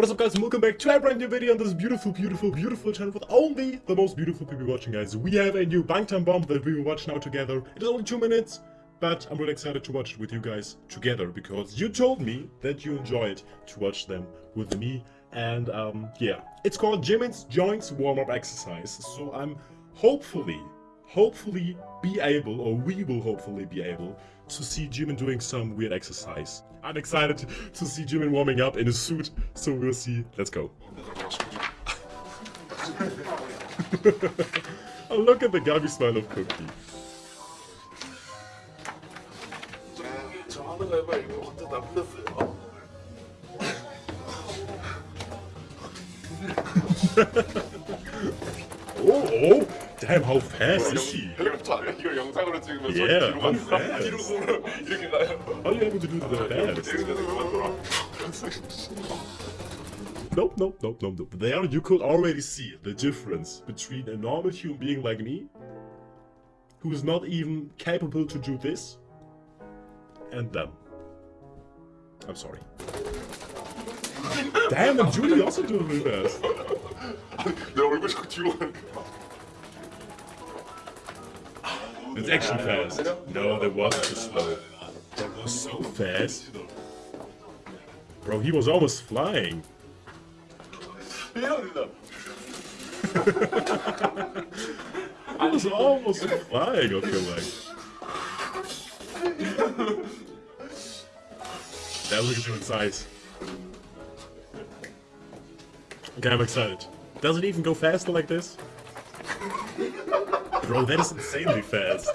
What is up guys welcome back to a brand new video on this beautiful, beautiful, beautiful channel with only the most beautiful people watching guys. We have a new Bangtan Bomb that we will watch now together. It is only two minutes, but I'm really excited to watch it with you guys together because you told me that you enjoyed to watch them with me. And um, yeah, it's called Jimin's Joints Warm-Up Exercise. So I'm hopefully, hopefully be able, or we will hopefully be able, to see Jimin doing some weird exercise. I'm excited to, see Jimin warming up in his suit, so we'll see. Let's go. oh, look at the gummy smile of Kookie. 저 하는 거 해봐 이거 혼자 다 풀렸어요. Oh, oh, damn, how fast is he? 헬리콥터 아니야? 이걸 영상으로 찍으면 Yeah, 손이 뒤로 how 간다. fast. 뒤로 손을 이렇게 가요. How are you able to do that dance? Nope, nope, nope, nope, nope. There you could already see the difference between a normal human being like me, who is not even capable to do this, and them. I'm sorry. Damn, and Julie also doing really fast. 내 얼굴 자꾸 뒤로 가는 거. It's actually fast. No, that wasn't too slow. That was so fast. Bro, he was almost flying. 해야 된다. He was almost flying, I feel like. Now look at him size. Okay, I'm excited. Does it even go faster like this? Bro, that is insanely fast.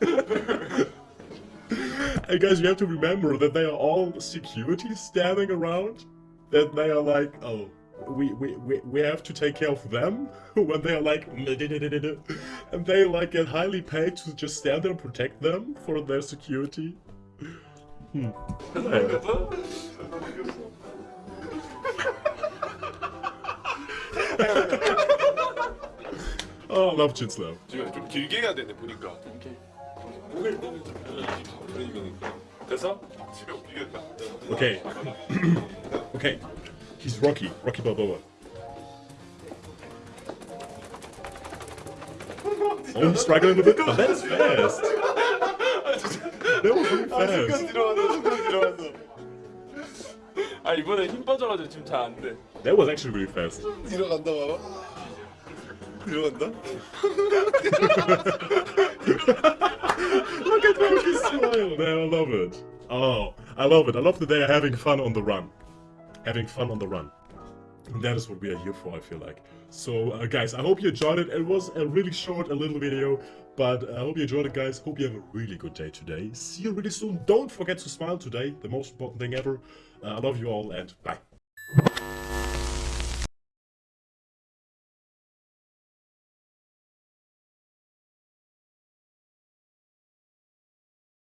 hey guys, you have to remember that they are all security standing around. That they are like, oh, we, we, we, we have to take care of them when they are like, and they like get highly paid to just stand there and protect them for their security. Hmm. Oh, I love Chinslav. 지금 좀 길게 해야 되네 보니까. 목을 목을 좀 그러니까. 됐어? 집에 옮기겠다. Okay. okay. He's Rocky. Rocky Balboa. Oh, he's struggling a bit. Oh, that is fast. That was really 순간 fast. 들어갔어 순간 들어갔어 아 이번에 힘 빠져가지고 지금 잘 안돼 That was actually really fast. 뒤로 간다 봐봐. Joanda. Look at how he smiled. I love it. Oh, I love it. I love that they are having fun on the run. Having fun on the run. And that is what we are here for, I feel like. So, uh, guys, I hope you enjoyed it. It was a really short, a little video, but I hope you enjoyed it, guys. Hope you have a really good day today. See you really soon. Don't forget to smile today, the most important thing ever. Uh, I love you all, and bye.